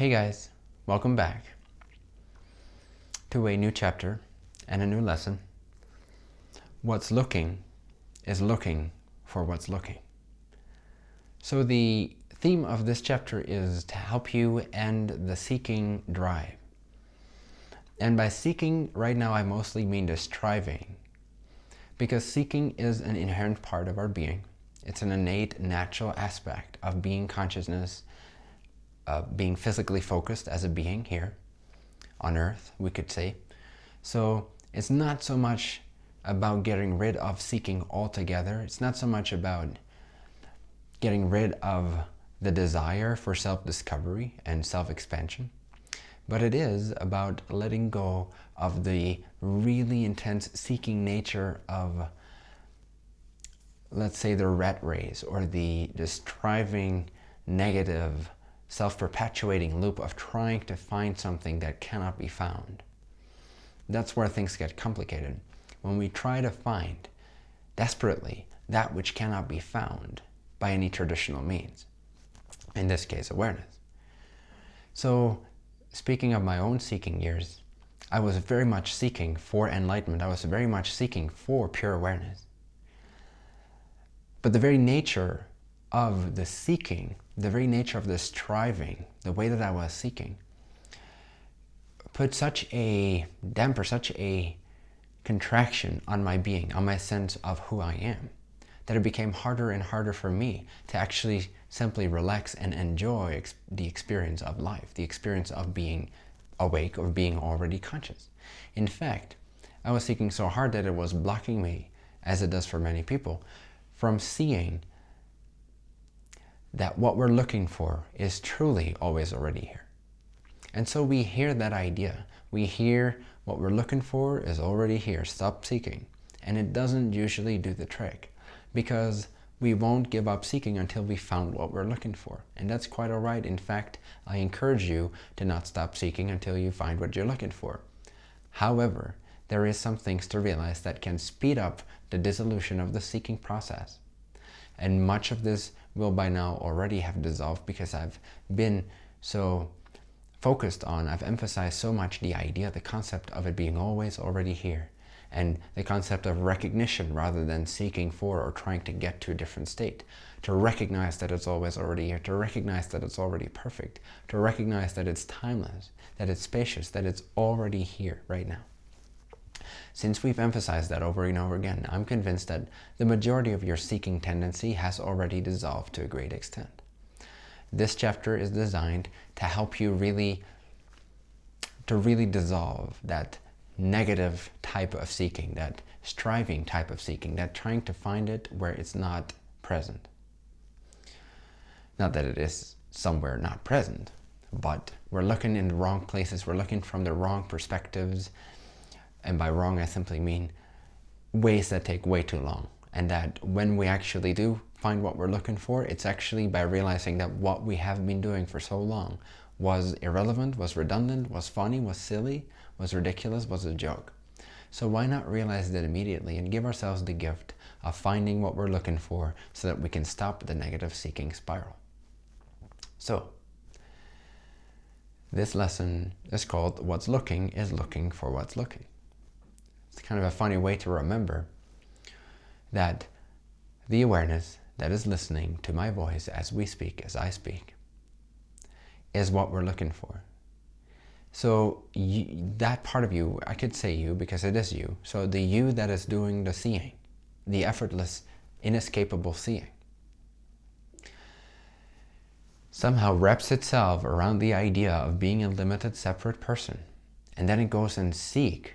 Hey guys, welcome back to a new chapter and a new lesson. What's looking is looking for what's looking. So the theme of this chapter is to help you end the seeking drive. And by seeking, right now I mostly mean the striving. Because seeking is an inherent part of our being. It's an innate, natural aspect of being consciousness, uh, being physically focused as a being here on earth, we could say. So it's not so much about getting rid of seeking altogether. It's not so much about getting rid of the desire for self-discovery and self-expansion, but it is about letting go of the really intense seeking nature of, let's say, the rat race or the, the striving, negative, self-perpetuating loop of trying to find something that cannot be found. That's where things get complicated. When we try to find desperately that which cannot be found by any traditional means, in this case, awareness. So speaking of my own seeking years, I was very much seeking for enlightenment. I was very much seeking for pure awareness. But the very nature of the seeking, the very nature of the striving, the way that I was seeking, put such a damper, such a contraction on my being, on my sense of who I am, that it became harder and harder for me to actually simply relax and enjoy ex the experience of life, the experience of being awake or being already conscious. In fact, I was seeking so hard that it was blocking me, as it does for many people, from seeing that what we're looking for is truly always already here. And so we hear that idea. We hear what we're looking for is already here. Stop seeking. And it doesn't usually do the trick because we won't give up seeking until we found what we're looking for. And that's quite all right. In fact, I encourage you to not stop seeking until you find what you're looking for. However, there is some things to realize that can speed up the dissolution of the seeking process. And much of this will by now already have dissolved because I've been so focused on, I've emphasized so much the idea, the concept of it being always already here and the concept of recognition rather than seeking for or trying to get to a different state. To recognize that it's always already here, to recognize that it's already perfect, to recognize that it's timeless, that it's spacious, that it's already here right now. Since we've emphasized that over and over again, I'm convinced that the majority of your seeking tendency has already dissolved to a great extent. This chapter is designed to help you really, to really dissolve that negative type of seeking, that striving type of seeking, that trying to find it where it's not present. Not that it is somewhere not present, but we're looking in the wrong places, we're looking from the wrong perspectives, and by wrong I simply mean ways that take way too long, and that when we actually do find what we're looking for, it's actually by realizing that what we have been doing for so long was irrelevant, was redundant, was funny, was silly, was ridiculous, was a joke. So why not realize that immediately and give ourselves the gift of finding what we're looking for so that we can stop the negative seeking spiral. So, this lesson is called What's Looking is Looking for What's Looking. It's kind of a funny way to remember that the awareness that is listening to my voice as we speak, as I speak, is what we're looking for. So you, that part of you, I could say you because it is you. So the you that is doing the seeing, the effortless, inescapable seeing, somehow wraps itself around the idea of being a limited separate person. And then it goes and seek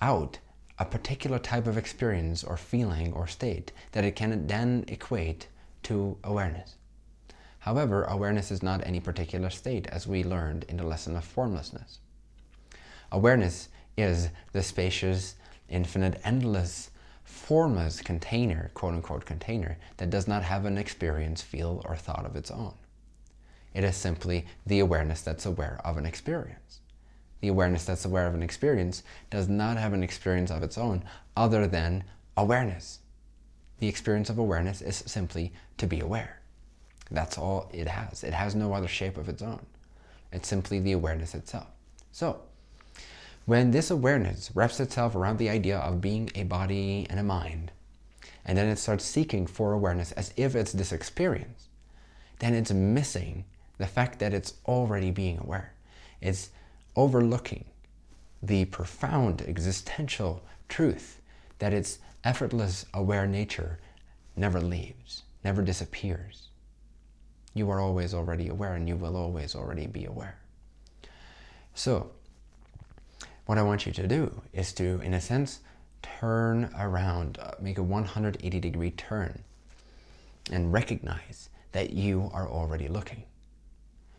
out a particular type of experience or feeling or state that it can then equate to awareness. However, awareness is not any particular state as we learned in the lesson of formlessness. Awareness is the spacious, infinite, endless, formless container, quote-unquote container, that does not have an experience, feel, or thought of its own. It is simply the awareness that's aware of an experience the awareness that's aware of an experience does not have an experience of its own other than awareness. The experience of awareness is simply to be aware. That's all it has. It has no other shape of its own. It's simply the awareness itself. So, when this awareness wraps itself around the idea of being a body and a mind, and then it starts seeking for awareness as if it's this experience, then it's missing the fact that it's already being aware. It's overlooking the profound existential truth that its effortless aware nature never leaves, never disappears. You are always already aware and you will always already be aware. So, what I want you to do is to, in a sense, turn around, uh, make a 180 degree turn and recognize that you are already looking.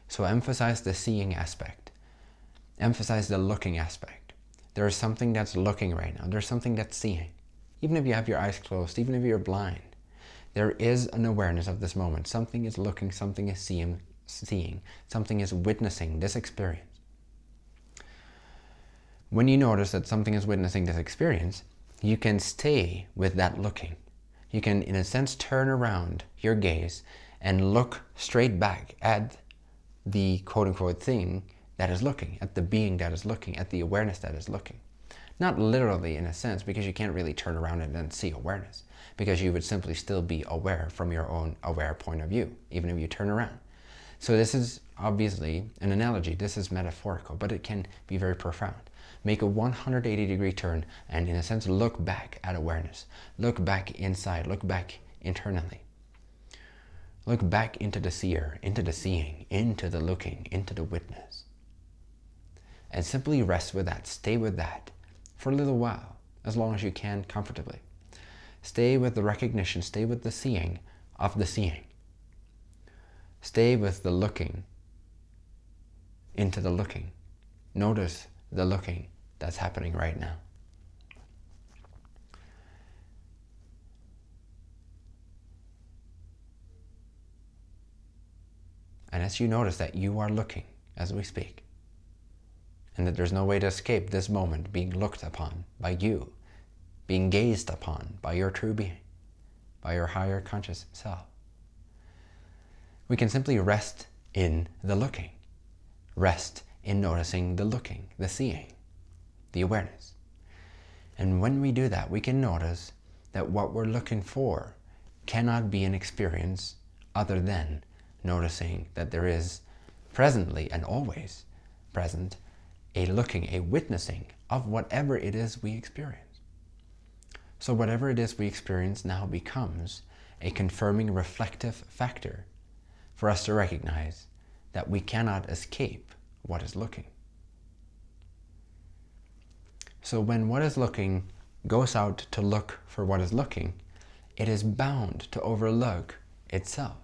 So emphasize the seeing aspect. Emphasize the looking aspect. There is something that's looking right now. There's something that's seeing. Even if you have your eyes closed, even if you're blind, there is an awareness of this moment. Something is looking, something is seeing, seeing, something is witnessing this experience. When you notice that something is witnessing this experience, you can stay with that looking. You can, in a sense, turn around your gaze and look straight back at the quote-unquote thing that is looking, at the being that is looking, at the awareness that is looking. Not literally in a sense, because you can't really turn around and then see awareness, because you would simply still be aware from your own aware point of view, even if you turn around. So this is obviously an analogy. This is metaphorical, but it can be very profound. Make a 180 degree turn and in a sense look back at awareness. Look back inside, look back internally. Look back into the seer, into the seeing, into the looking, into the witness. And simply rest with that, stay with that for a little while, as long as you can comfortably. Stay with the recognition, stay with the seeing of the seeing. Stay with the looking into the looking. Notice the looking that's happening right now. And as you notice that you are looking as we speak, and that there's no way to escape this moment being looked upon by you, being gazed upon by your true being, by your higher conscious self. We can simply rest in the looking, rest in noticing the looking, the seeing, the awareness. And when we do that, we can notice that what we're looking for cannot be an experience other than noticing that there is presently and always present a looking, a witnessing of whatever it is we experience. So whatever it is we experience now becomes a confirming reflective factor for us to recognize that we cannot escape what is looking. So when what is looking goes out to look for what is looking, it is bound to overlook itself.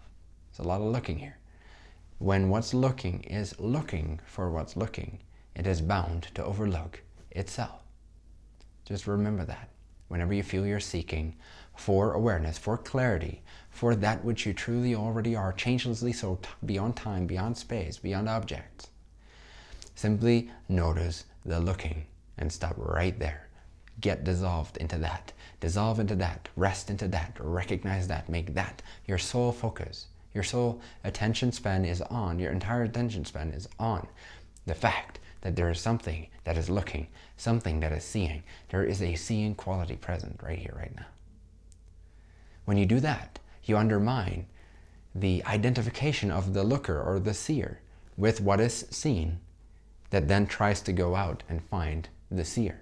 There's a lot of looking here. When what's looking is looking for what's looking, it is bound to overlook itself. Just remember that. Whenever you feel you're seeking for awareness, for clarity, for that which you truly already are, changelessly so beyond time, beyond space, beyond objects, simply notice the looking and stop right there. Get dissolved into that. Dissolve into that. Rest into that. Recognize that. Make that your sole focus. Your sole attention span is on. Your entire attention span is on the fact that there is something that is looking, something that is seeing. There is a seeing quality present right here, right now. When you do that, you undermine the identification of the looker or the seer with what is seen that then tries to go out and find the seer.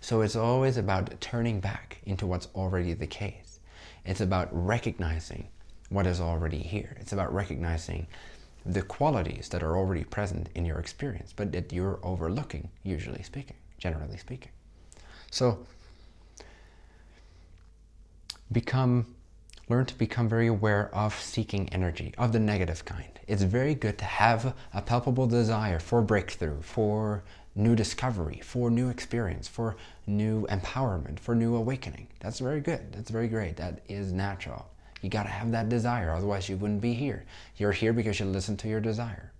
So it's always about turning back into what's already the case. It's about recognizing what is already here. It's about recognizing the qualities that are already present in your experience, but that you're overlooking, usually speaking, generally speaking. So become, learn to become very aware of seeking energy, of the negative kind. It's very good to have a palpable desire for breakthrough, for new discovery, for new experience, for new empowerment, for new awakening. That's very good. That's very great. That is natural. You got to have that desire, otherwise you wouldn't be here. You're here because you listen to your desire.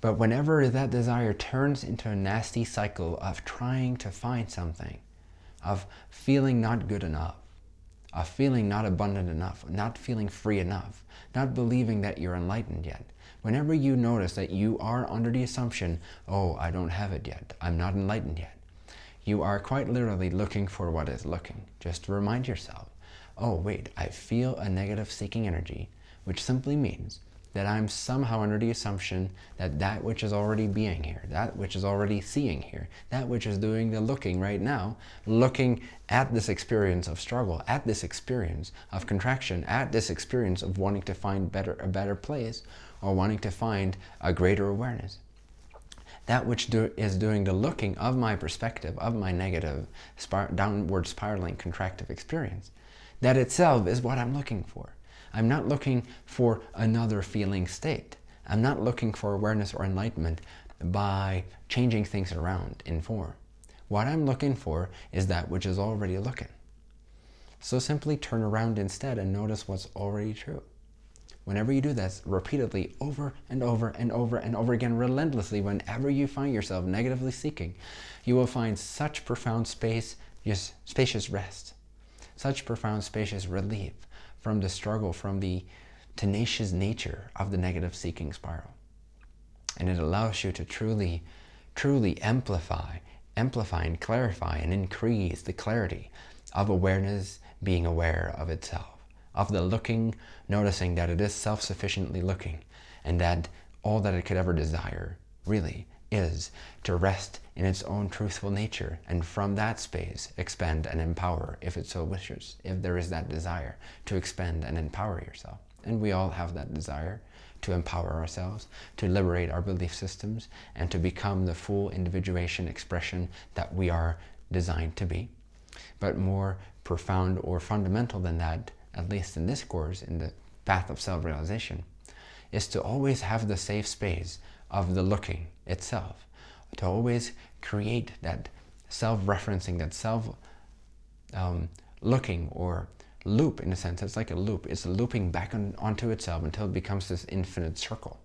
But whenever that desire turns into a nasty cycle of trying to find something, of feeling not good enough, of feeling not abundant enough, not feeling free enough, not believing that you're enlightened yet. Whenever you notice that you are under the assumption, oh, I don't have it yet, I'm not enlightened yet, you are quite literally looking for what is looking. Just remind yourself, oh wait, I feel a negative seeking energy, which simply means that I'm somehow under the assumption that that which is already being here, that which is already seeing here, that which is doing the looking right now, looking at this experience of struggle, at this experience of contraction, at this experience of wanting to find better a better place or wanting to find a greater awareness. That which do, is doing the looking of my perspective, of my negative, spir downward spiraling contractive experience, that itself is what I'm looking for. I'm not looking for another feeling state. I'm not looking for awareness or enlightenment by changing things around in form. What I'm looking for is that which is already looking. So simply turn around instead and notice what's already true. Whenever you do this repeatedly over and over and over and over again relentlessly, whenever you find yourself negatively seeking, you will find such profound space, just spacious rest, such profound spacious relief, from the struggle, from the tenacious nature of the negative seeking spiral. And it allows you to truly, truly amplify, amplify and clarify and increase the clarity of awareness being aware of itself, of the looking, noticing that it is self-sufficiently looking, and that all that it could ever desire, really, is to rest in its own truthful nature and from that space expand and empower if it so wishes, if there is that desire to expand and empower yourself. And we all have that desire to empower ourselves, to liberate our belief systems, and to become the full individuation expression that we are designed to be. But more profound or fundamental than that, at least in this course, in the path of self-realization, is to always have the safe space of the looking itself, to always create that self-referencing, that self-looking um, or loop in a sense. It's like a loop. It's looping back on, onto itself until it becomes this infinite circle.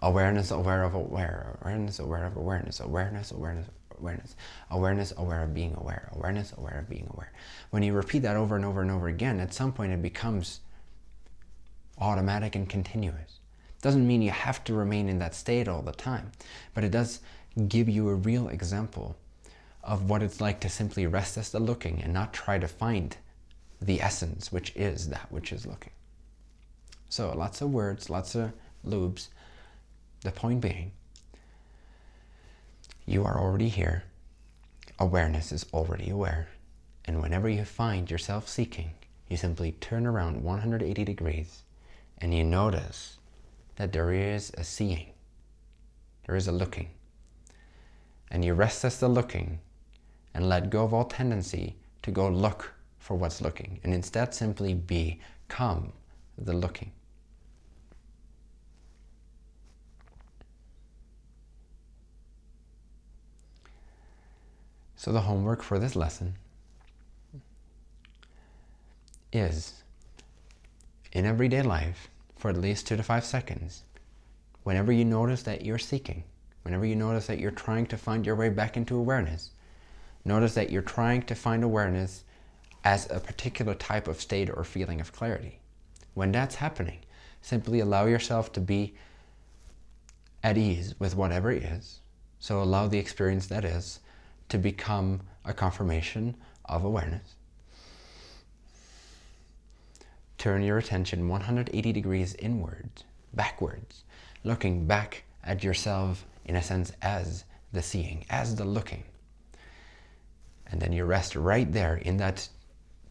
Awareness, aware of aware, awareness, aware of awareness, awareness, awareness, awareness, awareness, aware of being aware, awareness, aware of being aware. When you repeat that over and over and over again, at some point it becomes automatic and continuous. Doesn't mean you have to remain in that state all the time, but it does give you a real example of what it's like to simply rest as the looking and not try to find the essence, which is that which is looking. So lots of words, lots of loops. The point being, you are already here. Awareness is already aware. And whenever you find yourself seeking, you simply turn around 180 degrees and you notice that there is a seeing, there is a looking. And you rest as the looking and let go of all tendency to go look for what's looking and instead simply become the looking. So the homework for this lesson is in everyday life, for at least two to five seconds. Whenever you notice that you're seeking, whenever you notice that you're trying to find your way back into awareness, notice that you're trying to find awareness as a particular type of state or feeling of clarity. When that's happening, simply allow yourself to be at ease with whatever is. So allow the experience that is to become a confirmation of awareness turn your attention 180 degrees inwards, backwards, looking back at yourself in a sense as the seeing, as the looking. And then you rest right there in that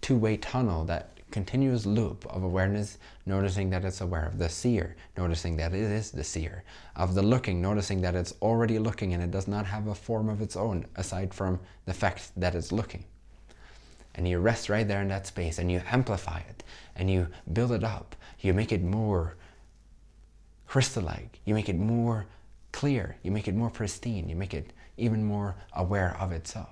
two-way tunnel, that continuous loop of awareness, noticing that it's aware of the seer, noticing that it is the seer, of the looking, noticing that it's already looking and it does not have a form of its own aside from the fact that it's looking and you rest right there in that space and you amplify it and you build it up. You make it more crystal-like. You make it more clear. You make it more pristine. You make it even more aware of itself.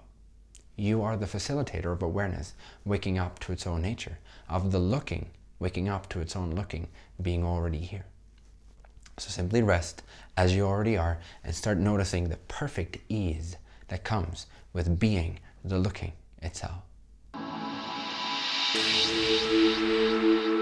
You are the facilitator of awareness, waking up to its own nature, of the looking, waking up to its own looking, being already here. So simply rest as you already are and start noticing the perfect ease that comes with being the looking itself. Thank you.